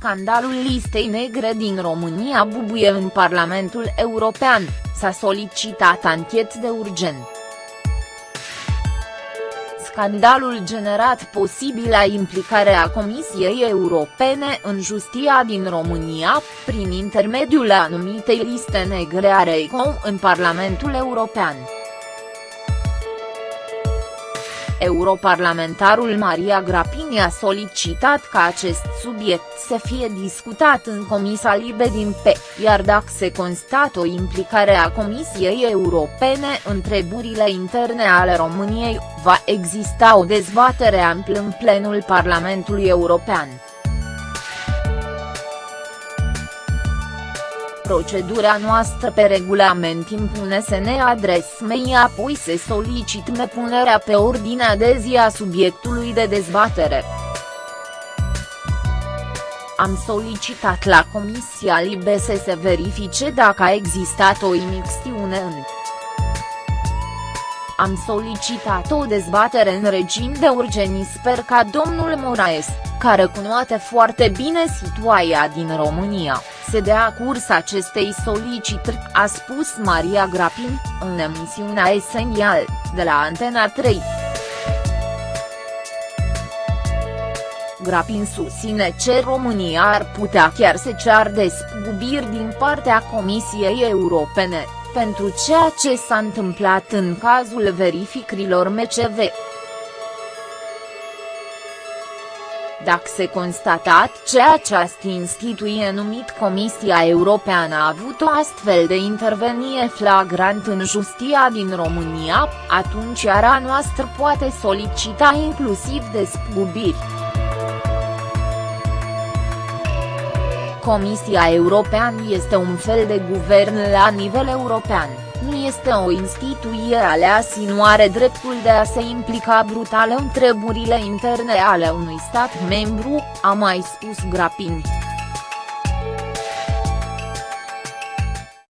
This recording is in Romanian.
scandalul listei negre din România bubuie în Parlamentul European, s-a solicitat anchet de urgent. Scandalul generat posibilă implicarea Comisiei Europene în justia din România, prin intermediul anumitei liste negre a REICO în Parlamentul European. Europarlamentarul Maria Grapini a solicitat ca acest subiect să fie discutat în Comisia Libe din P, iar dacă se constată o implicare a Comisiei Europene în treburile interne ale României, va exista o dezbatere amplă în plenul Parlamentului European. Procedura noastră pe regulament impune să ne adresăm apoi să solicităm punerea pe ordinea de zi a subiectului de dezbatere. Am solicitat la Comisia Libe să se verifice dacă a existat o imixtiune în am solicitat o dezbatere în regim de urgență sper ca domnul Moraes, care cunoaște foarte bine situația din România, să dea curs acestei solicitări, a spus Maria Grapin, în emisiunea Esențial, de la Antena 3. Grapin susține ce România ar putea chiar să cear despăgubiri din partea Comisiei Europene, pentru ceea ce s-a întâmplat în cazul verificărilor MCV. Dacă se constatat ceea ce această instituție numit Comisia Europeană a avut o astfel de intervenie flagrant în justia din România, atunci ara noastră poate solicita inclusiv despăgubiri. Comisia Europeană este un fel de guvern la nivel european, nu este o instituție aleasă nu are dreptul de a se implica brutal în treburile interne ale unui stat membru, a mai spus Grapini.